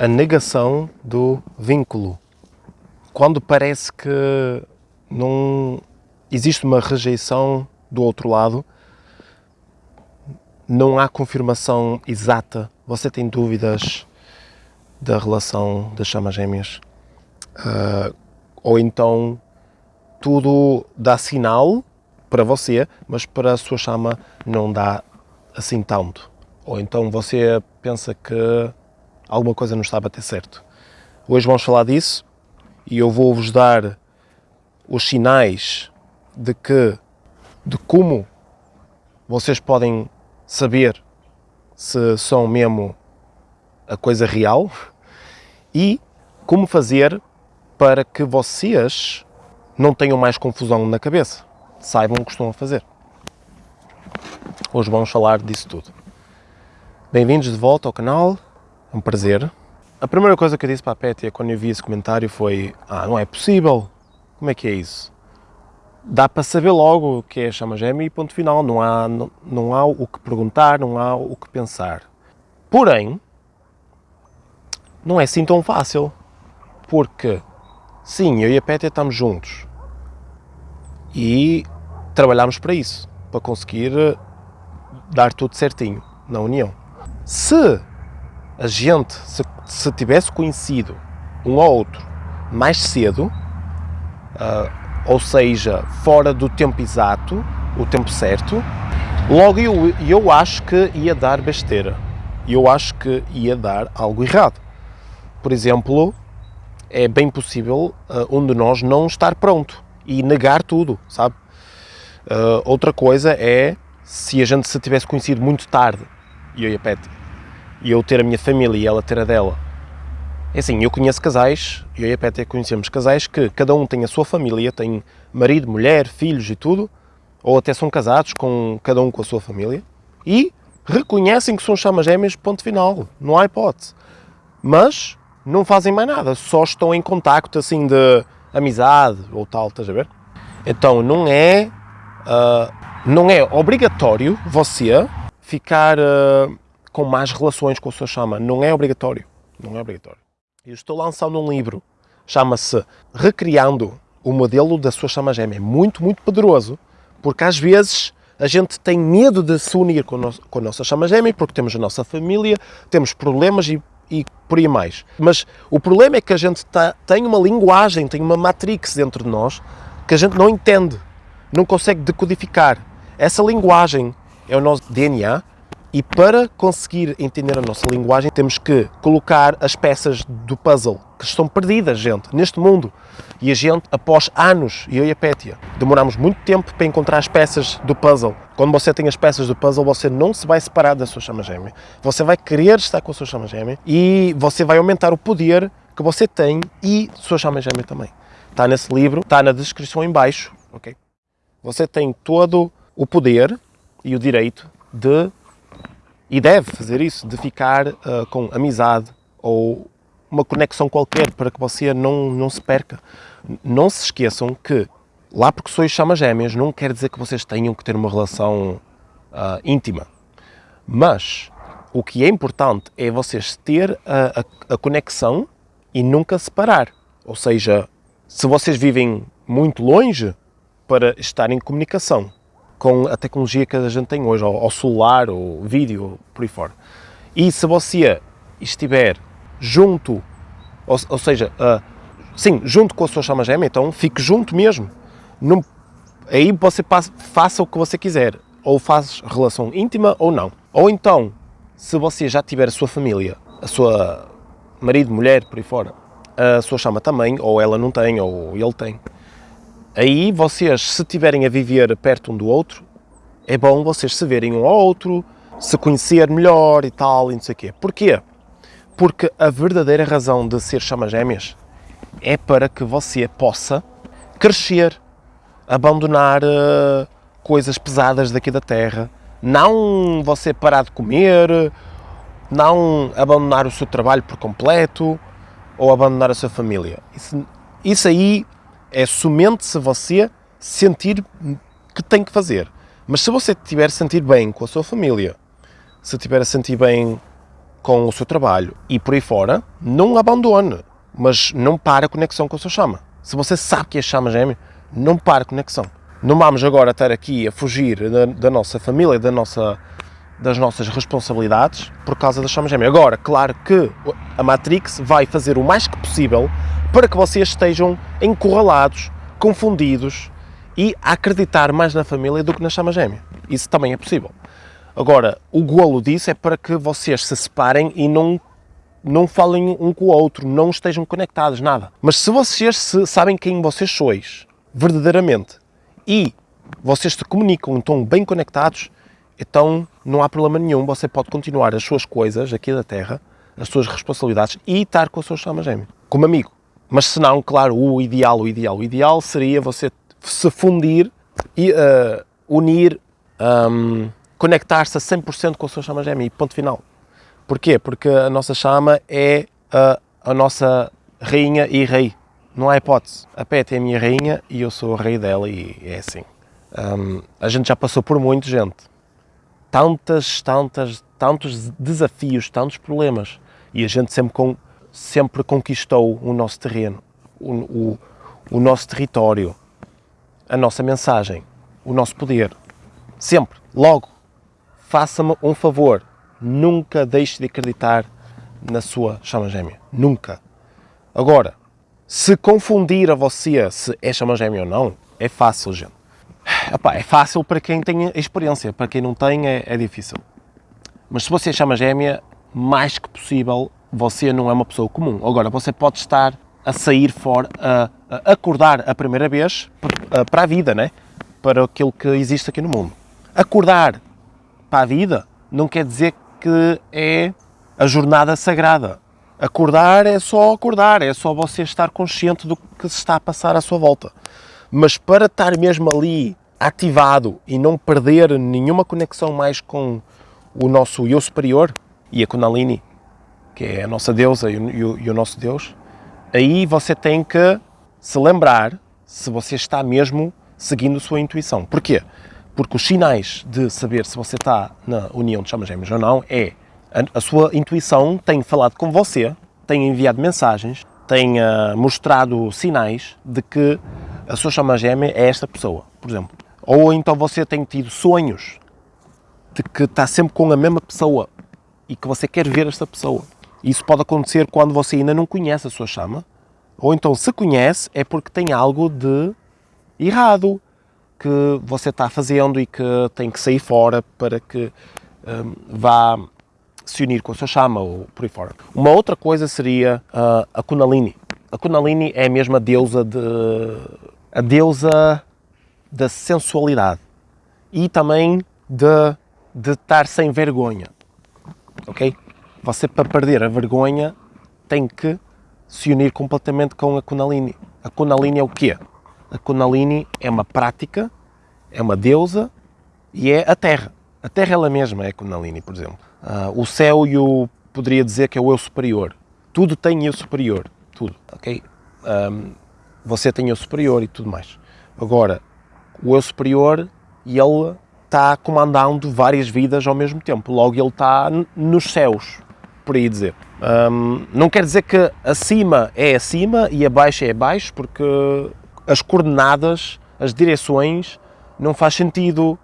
a negação do vínculo. Quando parece que não existe uma rejeição do outro lado, não há confirmação exata, você tem dúvidas da relação das chamas gêmeas, uh, ou então tudo dá sinal para você, mas para a sua chama não dá assim tanto. Ou então você pensa que alguma coisa não está a bater certo. Hoje vamos falar disso e eu vou-vos dar os sinais de que, de como vocês podem saber se são mesmo a coisa real e como fazer para que vocês não tenham mais confusão na cabeça. Saibam o que estão a fazer. Hoje vamos falar disso tudo. Bem-vindos de volta ao canal, um prazer. A primeira coisa que eu disse para a Pétia quando eu vi esse comentário foi Ah, não é possível, como é que é isso? Dá para saber logo o que é chama gêmea e ponto final, não há, não, não há o que perguntar, não há o que pensar. Porém, não é assim tão fácil, porque sim, eu e a Pétia estamos juntos, e trabalhámos para isso, para conseguir eh, dar tudo certinho na união. Se a gente, se, se tivesse conhecido um ou outro mais cedo, uh, ou seja, fora do tempo exato, o tempo certo, logo eu, eu acho que ia dar besteira. Eu acho que ia dar algo errado. Por exemplo, é bem possível uh, um de nós não estar pronto e negar tudo, sabe? Uh, outra coisa é se a gente se tivesse conhecido muito tarde, e eu e a Pet, e eu ter a minha família e ela ter a dela. É assim, eu conheço casais, eu e a Pet conhecemos casais que cada um tem a sua família, tem marido, mulher, filhos e tudo, ou até são casados com cada um com a sua família, e reconhecem que são chamas gêmeas, ponto final, não há hipótese. Mas não fazem mais nada, só estão em contacto assim de amizade ou tal, estás a ver? Então não é, uh, não é obrigatório você ficar uh, com mais relações com a sua chama. Não é obrigatório. Não é obrigatório. Eu estou lançando um livro, chama-se Recriando o Modelo da Sua Chama Gêmea. É muito, muito poderoso, porque às vezes a gente tem medo de se unir com, no, com a nossa chama gêmea, porque temos a nossa família, temos problemas e e por aí mais. Mas o problema é que a gente tá, tem uma linguagem, tem uma matrix dentro de nós que a gente não entende, não consegue decodificar. Essa linguagem é o nosso DNA e para conseguir entender a nossa linguagem temos que colocar as peças do puzzle que estão perdidas, gente, neste mundo. E a gente, após anos, eu e a Pétia, demoramos muito tempo para encontrar as peças do puzzle. Quando você tem as peças do puzzle, você não se vai separar da sua chama gêmea. Você vai querer estar com a sua chama gêmea e você vai aumentar o poder que você tem e sua chama gêmea também. Está nesse livro, está na descrição em baixo, ok? Você tem todo o poder e o direito de, e deve fazer isso, de ficar uh, com amizade ou uma conexão qualquer para que você não, não se perca. Não se esqueçam que, lá porque sois chamas gêmeas, não quer dizer que vocês tenham que ter uma relação uh, íntima. Mas o que é importante é vocês ter a, a, a conexão e nunca separar. Ou seja, se vocês vivem muito longe, para estar em comunicação com a tecnologia que a gente tem hoje, ao, celular, ou vídeo, por aí fora. E se você estiver junto, ou, ou seja, uh, sim, junto com a sua chama gêmea, então fique junto mesmo. Não, aí você passa, faça o que você quiser, ou faz relação íntima ou não. Ou então, se você já tiver a sua família, a sua marido, mulher, por aí fora, a sua chama também, ou ela não tem, ou ele tem. Aí vocês, se estiverem a viver perto um do outro, é bom vocês se verem um ao outro, se conhecer melhor e tal, e não sei o quê. Porquê? Porque a verdadeira razão de ser chamas gêmeas é para que você possa crescer, abandonar uh, coisas pesadas daqui da Terra, não você parar de comer, não abandonar o seu trabalho por completo ou abandonar a sua família. Isso, isso aí é somente se você sentir que tem que fazer. Mas se você estiver a sentir bem com a sua família, se estiver a sentir bem com o seu trabalho e por aí fora, não abandone, mas não pare a conexão com a sua chama. Se você sabe que é chama gêmea, não pare a conexão. Não vamos agora estar aqui a fugir da, da nossa família, da nossa, das nossas responsabilidades por causa da chama gêmea. Agora, claro que a Matrix vai fazer o mais que possível para que vocês estejam encurralados, confundidos e a acreditar mais na família do que na chama gêmea. Isso também é possível. Agora, o golo disso é para que vocês se separem e não, não falem um com o outro, não estejam conectados, nada. Mas se vocês se sabem quem vocês sois, verdadeiramente, e vocês se comunicam, estão bem conectados, então não há problema nenhum, você pode continuar as suas coisas aqui da Terra, as suas responsabilidades e estar com a sua chama gêmea, como amigo. Mas se não, claro, o ideal, o ideal, o ideal seria você se fundir e uh, unir, um, conectar-se a 100% com a sua chama gêmea e ponto final. Porquê? Porque a nossa chama é a, a nossa rainha e rei. Não há hipótese. A Pet é a minha rainha e eu sou o rei dela e é assim. Um, a gente já passou por muito, gente. Tantas, tantas, tantos desafios, tantos problemas. E a gente sempre, com, sempre conquistou o nosso terreno, o, o, o nosso território, a nossa mensagem, o nosso poder. Sempre. Logo, faça-me um favor. Nunca deixe de acreditar na sua chama gêmea. Nunca. Agora, se confundir a você se é chama gêmea ou não, é fácil, gente. Epá, é fácil para quem tem experiência, para quem não tem é, é difícil. Mas se você chama gêmea, mais que possível, você não é uma pessoa comum. Agora, você pode estar a sair fora, a, acordar a primeira vez para a vida, né? para aquilo que existe aqui no mundo. Acordar para a vida não quer dizer que é a jornada sagrada. Acordar é só acordar, é só você estar consciente do que se está a passar à sua volta. Mas para estar mesmo ali ativado e não perder nenhuma conexão mais com o nosso eu superior e a Kundalini, que é a nossa deusa e o, e o nosso Deus, aí você tem que se lembrar se você está mesmo seguindo a sua intuição. Porquê? Porque os sinais de saber se você está na união de chamas gêmeas ou não é a, sua intuição tem falado com você, tem enviado mensagens, tem uh, mostrado sinais de que a sua chama gêmea é esta pessoa, por exemplo. Ou então você tem tido sonhos de que está sempre com a mesma pessoa e que você quer ver esta pessoa. Isso pode acontecer quando você ainda não conhece a sua chama, ou então se conhece é porque tem algo de errado que você está fazendo e que tem que sair fora para que um, vá se unir com a sua chama ou por aí fora. Uma outra coisa seria uh, a Kundalini. A Kundalini é a mesma deusa de a deusa da sensualidade e também de, de estar sem vergonha. Ok? Você para perder a vergonha tem que se unir completamente com a Kundalini. A Kundalini é o quê? A Kundalini é uma prática, é uma deusa e é a Terra. A Terra ela mesma é a Kundalini, por exemplo. Uh, o céu e o poderia dizer que é o eu superior. Tudo tem eu superior, tudo, ok? Um, você tem eu superior e tudo mais. Agora, o eu superior, ele está comandando várias vidas ao mesmo tempo. Logo, ele está nos céus, por aí dizer. Um, não quer dizer que acima é acima e abaixo é abaixo, porque as coordenadas, as direções, não faz sentido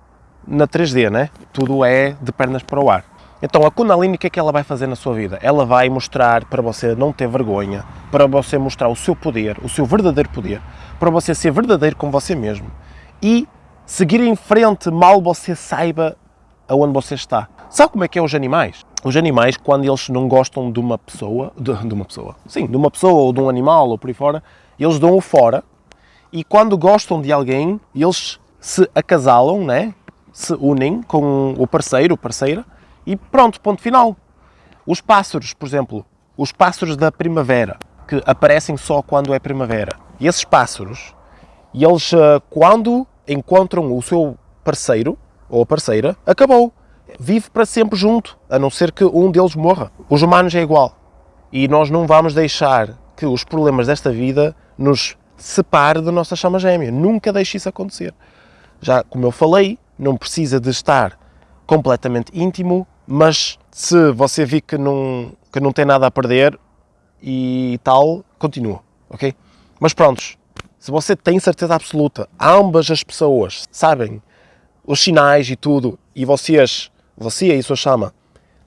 na 3D, né? Tudo é de pernas para o ar. Então a Kundalini, o que é que ela vai fazer na sua vida? Ela vai mostrar para você não ter vergonha, para você mostrar o seu poder, o seu verdadeiro poder, para você ser verdadeiro com você mesmo e seguir em frente mal você saiba aonde você está. Sabe como é que é os animais? Os animais, quando eles não gostam de uma pessoa, de, de uma pessoa, sim, de uma pessoa ou de um animal ou por aí fora, eles dão-o fora e quando gostam de alguém, eles se acasalam, né? se unem com o parceiro, ou parceira, e pronto, ponto final. Os pássaros, por exemplo, os pássaros da primavera, que aparecem só quando é primavera. E esses pássaros, eles eh, quando encontram o seu parceiro ou parceira, acabou. Vive para sempre junto, a não ser que um deles morra. Os humanos é igual. E nós não vamos deixar que os problemas desta vida nos separe da nossa chama gêmea. Nunca deixe isso acontecer. Já como eu falei, não precisa de estar completamente íntimo, mas Se você vê que não, que não tem nada a perder e tal, continua, ok? Mas prontos, se você tem certeza absoluta, ambas as pessoas sabem os sinais e tudo, e vocês, você e sua chama,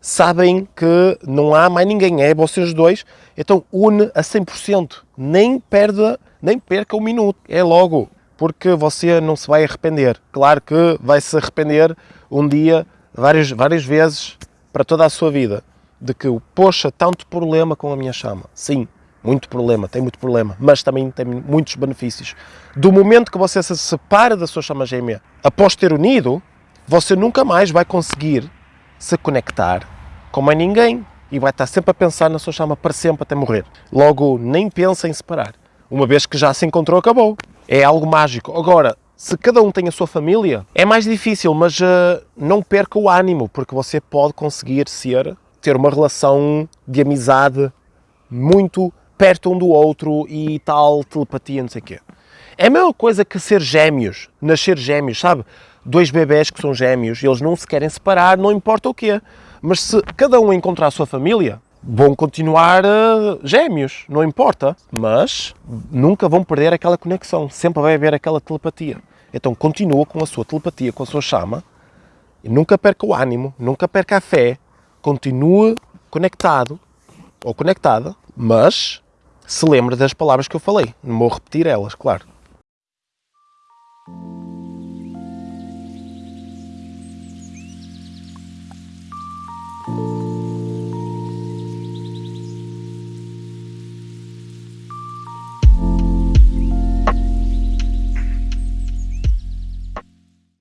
sabem que não há mais ninguém, é vocês dois, então une a 100%, nem perda, nem perca um minuto, é logo, porque você não se vai arrepender. Claro que vai se arrepender um dia, várias, várias vezes, para toda a sua vida, de que, poxa, tanto problema com a minha chama. Sim, muito problema, tem muito problema, mas também tem muitos benefícios. Do momento que você se separa da sua chama gêmea, após ter unido, você nunca mais vai conseguir se conectar com mais ninguém e vai estar sempre a pensar na sua chama para sempre até morrer. Logo, nem pensa em separar. Uma vez que já se encontrou, acabou. É algo mágico. Agora, se cada um tem a sua família, é mais difícil, mas uh, não perca o ânimo, porque você pode conseguir ser, ter uma relação de amizade muito perto um do outro e tal, telepatia, não sei o quê. É a mesma coisa que ser gêmeos, nascer gêmeos, sabe? Dois bebés que são gêmeos, eles não se querem separar, não importa o quê. Mas se cada um encontrar a sua família, vão continuar uh, gêmeos, não importa. Mas nunca vão perder aquela conexão, sempre vai haver aquela telepatia. Então continua com a sua telepatia, com a sua chama, e nunca perca o ânimo, nunca perca a fé, continue conectado ou conectada, mas se lembre das palavras que eu falei. Não vou repetir elas, claro.